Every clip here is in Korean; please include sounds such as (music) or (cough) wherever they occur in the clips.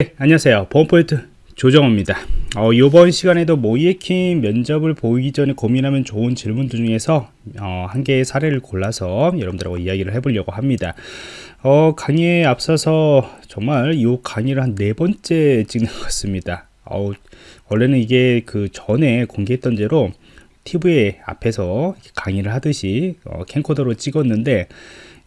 네, 안녕하세요. 보안포인트 조정호입니다. 어, 이번 시간에도 모이에킹 면접을 보기 전에 고민하면 좋은 질문들 중에서 어, 한 개의 사례를 골라서 여러분들하고 이야기를 해보려고 합니다. 어, 강의에 앞서서 정말 이 강의를 한 네 번째 찍는 것 같습니다. 어, 원래는 이게 그 전에 공개했던 대로 TV 앞에서 강의를 하듯이 어, 캠코더로 찍었는데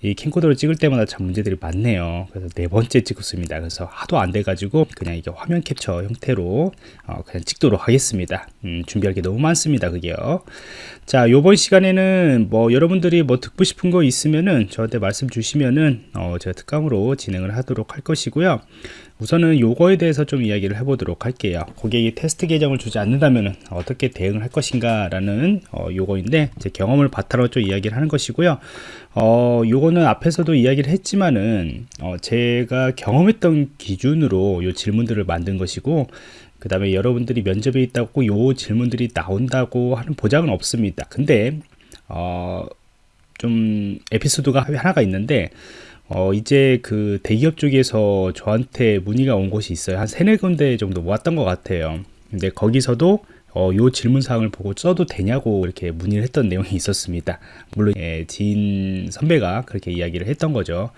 이 캠코더를 찍을 때마다 참 문제들이 많네요. 그래서 네 번째 찍었습니다. 그래서 하도 안 돼 가지고 그냥 이게 화면 캡처 형태로 어 그냥 찍도록 하겠습니다. 음, 준비할 게 너무 많습니다 그게요. 자 요번 시간에는 뭐 여러분들이 뭐 듣고 싶은 거 있으면은 저한테 말씀 주시면은 어 제가 특강으로 진행을 하도록 할 것이고요 우선은 요거에 대해서 좀 이야기를 해보도록 할게요. 고객이 테스트 계정을 주지 않는다면 어떻게 대응을 할 것인가 라는 어, 요거인데 제 경험을 바탕으로 좀 이야기를 하는 것이고요. 어, 요거는 앞에서도 이야기를 했지만은 어, 제가 경험했던 기준으로 요 질문들을 만든 것이고 그 다음에 여러분들이 면접에 있다고 요 질문들이 나온다고 하는 보장은 없습니다. 근데 어, 좀 에피소드가 하나가 있는데 어, 이제 그 대기업 쪽에서 저한테 문의가 온 곳이 있어요. 한 세네 군데 정도 모았던 것 같아요. 근데 거기서도 어, 요 질문사항을 보고 써도 되냐고 이렇게 문의를 했던 내용이 (laughs) 있었습니다. 물론 예, 지인 선배가 그렇게 이야기를 했던 거죠.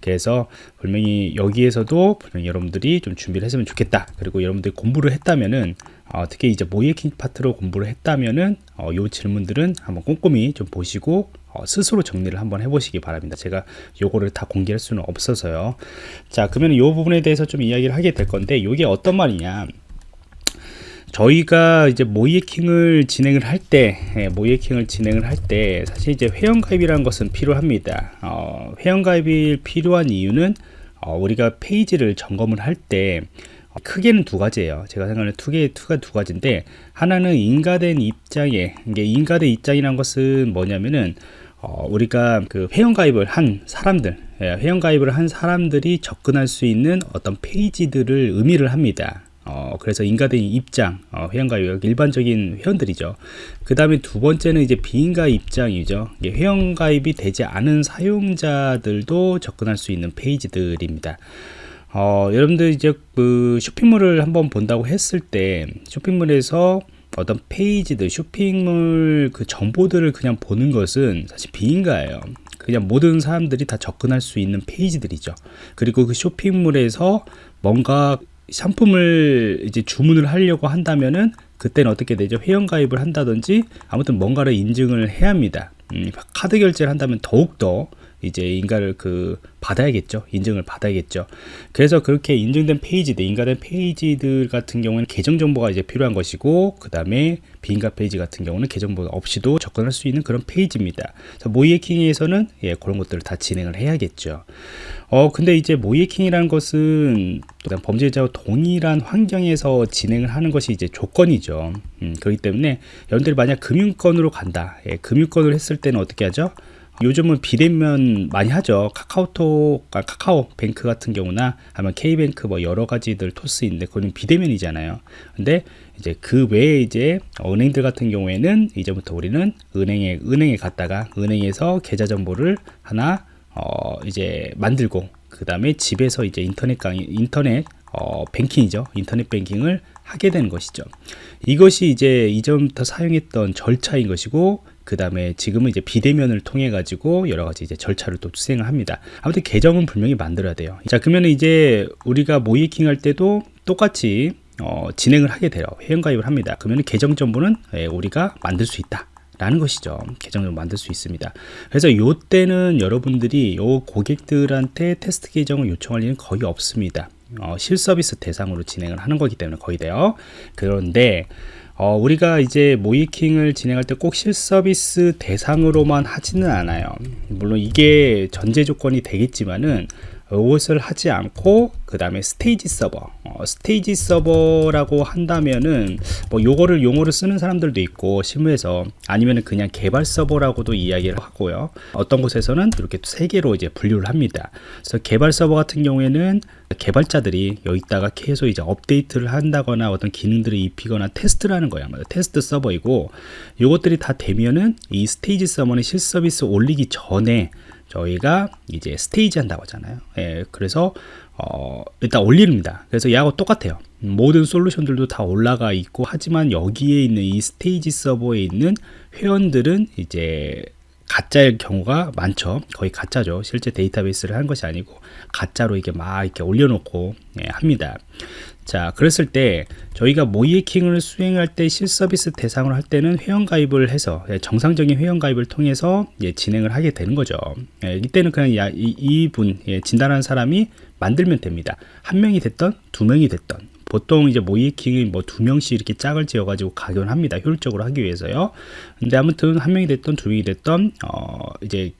그래서 분명히 여기에서도 분명히 여러분들이 좀 준비를 했으면 좋겠다. 그리고 여러분들이 공부를 했다면은 어, 특히 이제 모이에킹 파트로 공부를 했다면은 어, 요 질문들은 한번 꼼꼼히 좀 보시고 어, 스스로 정리를 한번 해보시기 바랍니다. 제가 요거를 다 공개할 수는 없어서요. 자, 그러면 요 부분에 대해서 좀 이야기를 하게 될 건데, 이게 어떤 말이냐. 저희가 이제 모이에킹을 진행을 할 때, 예, 모이에킹을 진행을 할 때, 사실 이제 회원가입이라는 것은 필요합니다. 어, 회원가입이 필요한 이유는 어, 우리가 페이지를 점검을 할 때, 크게는 두 가지예요. 제가 생각하는 두 개, 투가 두 가지인데, 하나는 인가된 입장에, 이게 인가된 입장이란 것은 뭐냐면은, 어, 우리가 그 회원가입을 한 사람들, 예, 회원가입을 한 사람들이 접근할 수 있는 어떤 페이지들을 의미를 합니다. 어, 그래서 인가된 입장, 어, 회원가입, 일반적인 회원들이죠. 그 다음에 두 번째는 이제 비인가 입장이죠. 회원가입이 되지 않은 사용자들도 접근할 수 있는 페이지들입니다. 어, 여러분들 이제 그 쇼핑몰을 한번 본다고 했을 때 쇼핑몰에서 어떤 페이지들 쇼핑몰 그 정보들을 그냥 보는 것은 사실 비인가예요. 그냥 모든 사람들이 다 접근할 수 있는 페이지들이죠. 그리고 그 쇼핑몰에서 뭔가 상품을 이제 주문을 하려고 한다면은 그때는 어떻게 되죠? 회원가입을 한다든지 아무튼 뭔가를 인증을 해야 합니다. 음, 카드 결제를 한다면 더욱더 이제 인가를 그 받아야겠죠. 인증을 받아야겠죠. 그래서 그렇게 인증된 페이지들 인가된 페이지들 같은 경우는 계정 정보가 이제 필요한 것이고 그 다음에 비인가 페이지 같은 경우는 계정 정보 없이도 접근할 수 있는 그런 페이지입니다. 모의해킹에서는 예, 그런 것들을 다 진행을 해야겠죠. 어 근데 이제 모의해킹이라는 것은 범죄자와 동일한 환경에서 진행을 하는 것이 이제 조건이죠. 음, 그렇기 때문에 여러분들이 만약 금융권으로 간다 예, 금융권을 했을 때는 어떻게 하죠 요즘은 비대면 많이 하죠. 카카오톡, 아, 카카오 뱅크 같은 경우나 아니면 K뱅크 뭐 여러 가지들 토스 인데 그거는 비대면이잖아요. 근데 이제 그 외에 이제 은행들 같은 경우에는 이제부터 우리는 은행에 은행에 갔다가 은행에서 계좌 정보를 하나 어 이제 만들고 그 다음에 집에서 이제 인터넷 강의 인터넷 어 뱅킹이죠. 인터넷 뱅킹을 하게 되는 것이죠. 이것이 이제 이전부터 사용했던 절차인 것이고 그 다음에 지금은 이제 비대면을 통해 가지고 여러 가지 이제 절차를 또 수행을 합니다. 아무튼 계정은 분명히 만들어야 돼요. 자, 그러면 이제 우리가 모이킹 할 때도 똑같이 어, 진행을 하게 돼요. 회원가입을 합니다. 그러면 계정 정보는 예, 우리가 만들 수 있다. 라는 것이죠. 계정을 만들 수 있습니다. 그래서 요 때는 여러분들이 요 고객들한테 테스트 계정을 요청할 일은 거의 없습니다. 어, 실서비스 대상으로 진행을 하는 거기 때문에 거의 돼요. 그런데 어, 우리가 이제 모이킹을 진행할 때 꼭 실서비스 대상으로만 하지는 않아요. 물론 이게 전제 조건이 되겠지만은 이것을 하지 않고 그 다음에 스테이지 서버. 어, 스테이지 서버라고 한다면은 뭐 요거를 용어를 쓰는 사람들도 있고 실무에서 아니면은 그냥 개발 서버라고도 이야기를 하고요. 어떤 곳에서는 이렇게 세 개로 이제 분류를 합니다. 그래서 개발 서버 같은 경우에는 개발자들이 여기다가 계속 이제 업데이트를 한다거나 어떤 기능들을 입히거나 테스트를 하는 거야 테스트 서버이고 요것들이 다 되면은 이 스테이지 서버는 실서비스 올리기 전에 저희가 이제 스테이지 한다고 하잖아요 예, 그래서 어, 일단 올립니다. 그래서 얘하고 똑같아요. 모든 솔루션들도 다 올라가 있고 하지만 여기에 있는 이 스테이지 서버에 있는 회원들은 이제 가짜일 경우가 많죠. 거의 가짜죠. 실제 데이터베이스를 한 것이 아니고 가짜로 이게 막 이렇게 올려놓고 예, 합니다. 자, 그랬을 때 저희가 모이에킹을 수행할 때 실서비스 대상으로 할 때는 회원 가입을 해서 예, 정상적인 회원 가입을 통해서 예, 진행을 하게 되는 거죠. 예, 이때는 그냥 야, 이, 이분 예, 진단하는 사람이 만들면 됩니다. 한 명이 됐던 두 명이 됐던 보통 이제 모이킹이 뭐 두 명씩 이렇게 짝을 지어 가지고 각연합니다. 효율적으로 하기 위해서요. 근데 아무튼 한 명이 됐던 두 명이 됐던 어 이제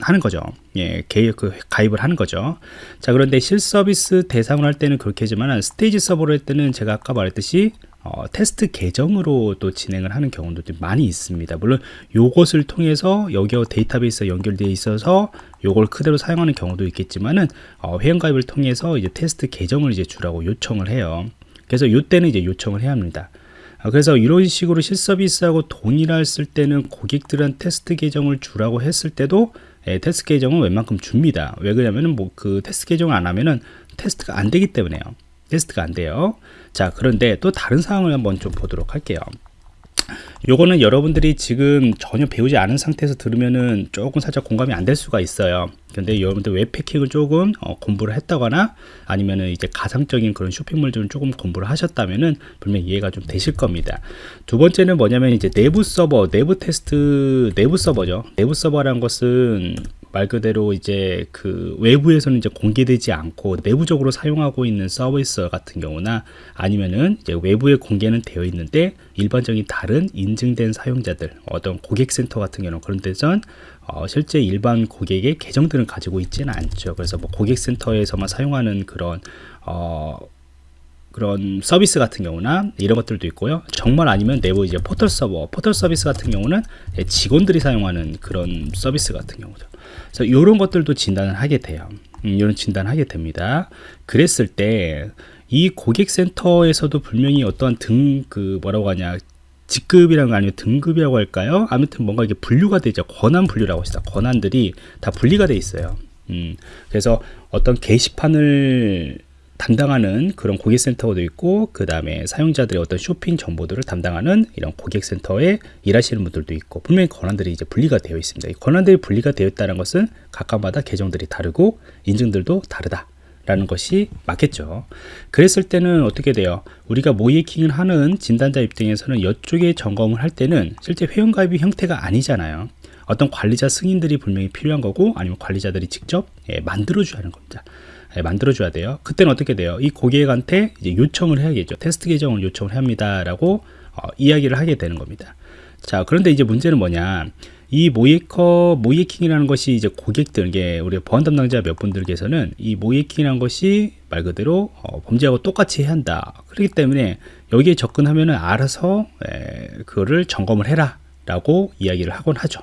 하는 거죠. 예, 개입, 그, 가입을 하는 거죠. 자, 그런데 실서비스 대상으로 할 때는 그렇게 하지만 스테이지 서버로 할 때는 제가 아까 말했듯이 어, 테스트 계정으로 또 진행을 하는 경우도 많이 있습니다. 물론 요것을 통해서 여기와 데이터베이스가 연결되어 있어서 요걸 그대로 사용하는 경우도 있겠지만은 어, 회원가입을 통해서 이제 테스트 계정을 이제 주라고 요청을 해요. 그래서 요때는 이제 요청을 해야 합니다. 아, 그래서 이런 식으로 실서비스하고 동일했을 때는 고객들은 테스트 계정을 주라고 했을 때도 예, 테스트 계정은 웬만큼 줍니다. 왜 그러냐면은 뭐 그 테스트 계정을 안 하면은 테스트가 안 되기 때문에요. 테스트가 안 돼요. 자, 그런데 또 다른 상황을 한번 좀 보도록 할게요. 요거는 여러분들이 지금 전혀 배우지 않은 상태에서 들으면은 조금 살짝 공감이 안 될 수가 있어요. 근데 여러분들 웹패킹을 조금 어, 공부를 했다거나 아니면은 이제 가상적인 그런 쇼핑몰 좀 조금 공부를 하셨다면은 분명히 이해가 좀 되실 겁니다. 두 번째는 뭐냐면 이제 내부 서버, 내부 테스트, 내부 서버죠. 내부 서버라는 것은 말 그대로 이제 그 외부에서는 이제 공개되지 않고 내부적으로 사용하고 있는 서비스 같은 경우나 아니면은 이제 외부에 공개는 되어 있는데 일반적인 다른 인증된 사용자들 어떤 고객센터 같은 경우는 그런 데선 어, 실제 일반 고객의 계정들은 가지고 있지는 않죠. 그래서 뭐 고객센터에서만 사용하는 그런 어, 그런 서비스 같은 경우나 이런 것들도 있고요. 정말 아니면 내부 이제 포털 서버, 포털 서비스 같은 경우는 직원들이 사용하는 그런 서비스 같은 경우죠. 그래서 이런 것들도 진단을 하게 돼요. 음, 이런 진단을 하게 됩니다. 그랬을 때 이 고객센터에서도 분명히 어떤 등그 뭐라고 하냐 직급이라는 거 아니면 등급이라고 할까요? 아무튼 뭔가 이게 분류가 되죠. 권한 분류라고 합시다. 권한들이 다 분리가 돼 있어요. 음, 그래서 어떤 게시판을 담당하는 그런 고객센터도 있고 그 다음에 사용자들의 어떤 쇼핑 정보들을 담당하는 이런 고객센터에 일하시는 분들도 있고 분명히 권한들이 이제 분리가 되어 있습니다. 이 권한들이 분리가 되어 있다는 것은 각각마다 계정들이 다르고 인증들도 다르다. 라는 것이 맞겠죠. 그랬을 때는 어떻게 돼요? 우리가 모이킹을 하는 진단자 입장에서는 이쪽에 점검을 할 때는 실제 회원가입이 형태가 아니잖아요. 어떤 관리자 승인들이 분명히 필요한 거고 아니면 관리자들이 직접 예, 만들어 줘야 하는 겁니다. 예, 만들어줘야 돼요. 그때는 어떻게 돼요? 이 고객한테 이제 요청을 해야겠죠. 테스트 계정을 요청을 합니다라고 어, 이야기를 하게 되는 겁니다. 자, 그런데 이제 문제는 뭐냐? 이 모이커 모이킹이라는 것이 이제 고객들, 게 우리 보안 담당자 몇 분들께서는 이 모이킹이라는 것이 말 그대로 어, 범죄하고 똑같이 해야 한다. 그렇기 때문에 여기에 접근하면은 알아서 에, 그거를 점검을 해라라고 이야기를 하곤 하죠.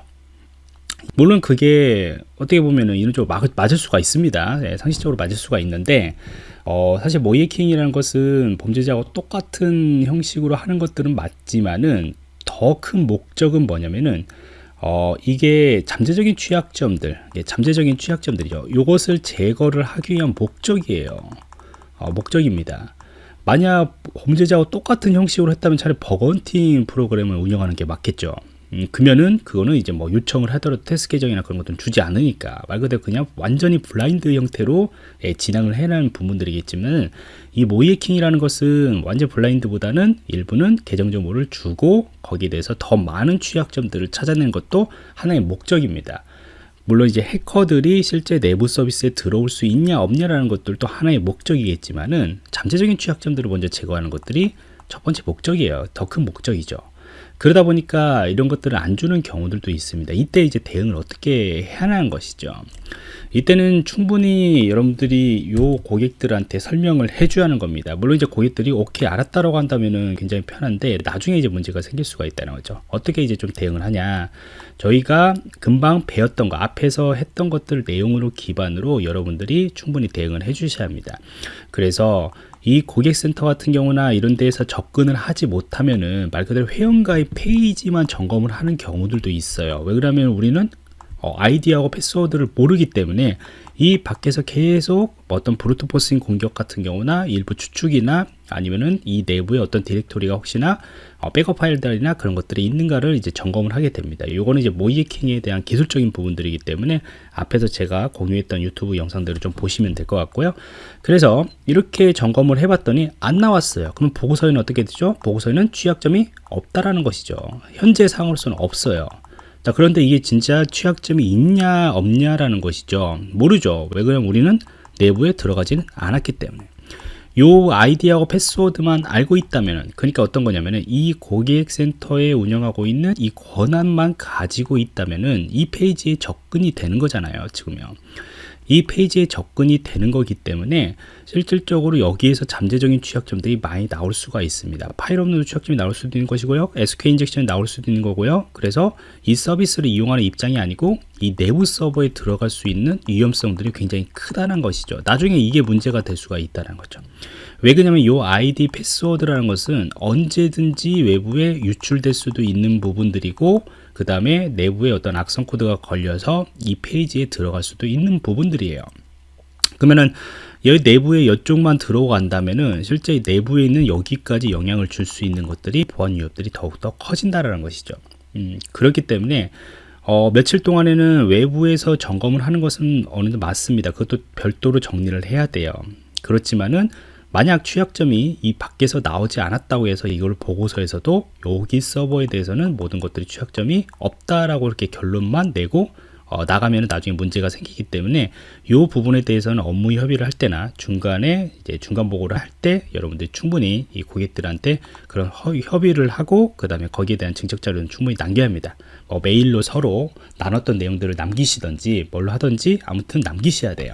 물론 그게 어떻게 보면은 이런 쪽으로 맞을 수가 있습니다. 네, 상식적으로 맞을 수가 있는데 어, 사실 모이킹이라는 것은 범죄자하고 똑같은 형식으로 하는 것들은 맞지만은 더 큰 목적은 뭐냐면은 어, 이게 잠재적인 취약점들, 예, 잠재적인 취약점들이죠. 이것을 제거를 하기 위한 목적이에요. 어, 목적입니다. 만약 범죄자와 똑같은 형식으로 했다면 차라리 bug hunting 프로그램을 운영하는 게 맞겠죠. 음, 그러면은 그거는 이제 뭐 요청을 하더라도 테스트 계정이나 그런 것들은 주지 않으니까 말 그대로 그냥 완전히 블라인드 형태로 예, 진행을 해내는 부분들이겠지만 이 모이해킹이라는 것은 완전 블라인드보다는 일부는 계정 정보를 주고 거기에 대해서 더 많은 취약점들을 찾아내는 것도 하나의 목적입니다. 물론 이제 해커들이 실제 내부 서비스에 들어올 수 있냐 없냐라는 것들도 하나의 목적이겠지만은 잠재적인 취약점들을 먼저 제거하는 것들이 첫 번째 목적이에요. 더 큰 목적이죠. 그러다 보니까 이런 것들을 안 주는 경우들도 있습니다. 이때 이제 대응을 어떻게 해야 하는 것이죠. 이때는 충분히 여러분들이 요 고객들한테 설명을 해줘야 하는 겁니다. 물론 이제 고객들이 오케이 알았다라고 한다면은 굉장히 편한데 나중에 이제 문제가 생길 수가 있다는 거죠. 어떻게 이제 좀 대응을 하냐. 저희가 금방 배웠던 거 앞에서 했던 것들 내용으로 기반으로 여러분들이 충분히 대응을 해 주셔야 합니다. 그래서 이 고객센터 같은 경우나 이런 데에서 접근을 하지 못하면은 말 그대로 회원가입 페이지만 점검을 하는 경우들도 있어요. 왜 그러면 우리는 어, 아이디하고 패스워드를 모르기 때문에 이 밖에서 계속 어떤 브루트포스인 공격 같은 경우나 일부 추측이나 아니면은 이 내부에 어떤 디렉토리가 혹시나 어, 백업 파일들이나 그런 것들이 있는가를 이제 점검을 하게 됩니다. 요거는 이제 모이킹에 대한 기술적인 부분들이기 때문에 앞에서 제가 공유했던 유튜브 영상들을 좀 보시면 될 것 같고요. 그래서 이렇게 점검을 해봤더니 안 나왔어요. 그럼 보고서에는 어떻게 되죠? 보고서에는 취약점이 없다라는 것이죠. 현재 상으로서는 없어요. 자, 그런데 이게 진짜 취약점이 있냐 없냐라는 것이죠. 모르죠. 왜 그러냐면 우리는 내부에 들어가지는 않았기 때문에. 요 아이디하고 패스워드만 알고 있다면 그러니까 어떤 거냐면은 이 고객센터에 운영하고 있는 이 권한만 가지고 있다면은 이 페이지에 접근이 되는 거잖아요 지금요 이 페이지에 접근이 되는 거기 때문에 실질적으로 여기에서 잠재적인 취약점들이 많이 나올 수가 있습니다. 파일 없는 취약점이 나올 수도 있는 것이고요. SQL 인젝션이 나올 수도 있는 거고요. 그래서 이 서비스를 이용하는 입장이 아니고 이 내부 서버에 들어갈 수 있는 위험성들이 굉장히 크다는 것이죠. 나중에 이게 문제가 될 수가 있다는 거죠. 왜 그러냐면 이 아이디 패스워드라는 것은 언제든지 외부에 유출될 수도 있는 부분들이고 그 다음에 내부에 어떤 악성 코드가 걸려서 이 페이지에 들어갈 수도 있는 부분들이에요. 그러면은 여기 내부에 이쪽만 들어간다면은 실제 내부에 있는 여기까지 영향을 줄 수 있는 것들이 보안 위협들이 더욱더 커진다라는 것이죠. 음, 그렇기 때문에 어, 며칠 동안에는 외부에서 점검을 하는 것은 어느 정도 맞습니다. 그것도 별도로 정리를 해야 돼요. 그렇지만은 만약 취약점이 이 밖에서 나오지 않았다고 해서 이걸 보고서에서도 여기 서버에 대해서는 모든 것들이 취약점이 없다라고 이렇게 결론만 내고 어, 나가면 나중에 문제가 생기기 때문에 이 부분에 대해서는 업무 협의를 할 때나 중간에 이제 중간 보고를 할 때 여러분들이 충분히 이 고객들한테 그런 협의를 하고 그 다음에 거기에 대한 증적 자료는 충분히 남겨야 합니다. 뭐 메일로 서로 나눴던 내용들을 남기시던지 뭘로 하던지 아무튼 남기셔야 돼요.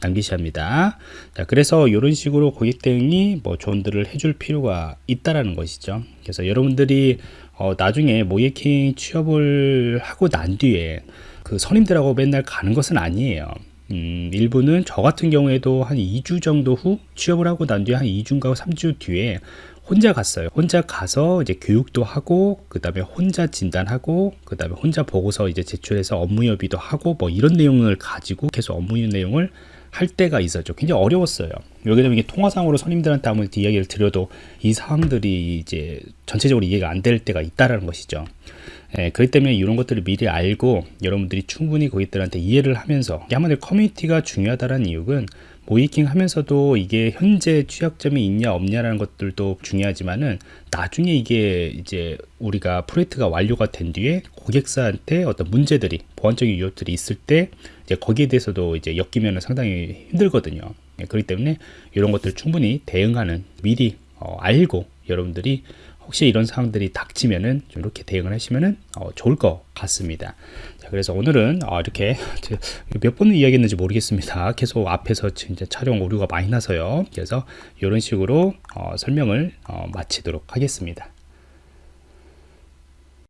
남기셔야 합니다. 자, 그래서 이런 식으로 고객 대응이 뭐 조언들을 해줄 필요가 있다라는 것이죠. 그래서 여러분들이 어, 나중에 모예킹 취업을 하고 난 뒤에 그 선임들하고 맨날 가는 것은 아니에요. 음, 일부는 저 같은 경우에도 한 2주 정도 후 취업을 하고 난 뒤에 한 2주인가 3주 뒤에 혼자 갔어요. 혼자 가서 이제 교육도 하고, 그 다음에 혼자 진단하고, 그 다음에 혼자 보고서 이제 제출해서 업무 협의도 하고, 뭐 이런 내용을 가지고 계속 업무 내용을 할 때가 있었죠. 굉장히 어려웠어요. 왜냐면 이게 통화상으로 선임들한테 아무리 이야기를 드려도 이 사항들이 이제 전체적으로 이해가 안 될 때가 있다라는 것이죠. 예, 그렇기 때문에 이런 것들을 미리 알고 여러분들이 충분히 고객들한테 이해를 하면서 한마디로 커뮤니티가 중요하다는 이유는 모이킹 하면서도 이게 현재 취약점이 있냐 없냐라는 것들도 중요하지만은 나중에 이게 이제 우리가 프로젝트가 완료가 된 뒤에 고객사한테 어떤 문제들이 보안적인 유효들이 있을 때 이제 거기에 대해서도 이제 엮이면 상당히 힘들거든요. 네, 그렇기 때문에 이런 것들 충분히 대응하는 미리 어, 알고 여러분들이 혹시 이런 상황들이 닥치면은 좀 이렇게 대응을 하시면은 어, 좋을 것 같습니다. 자, 그래서 오늘은 어, 이렇게 몇 번을 이야기했는지 모르겠습니다. 계속 앞에서 진짜 촬영 오류가 많이 나서요. 그래서 이런 식으로 어, 설명을 어, 마치도록 하겠습니다.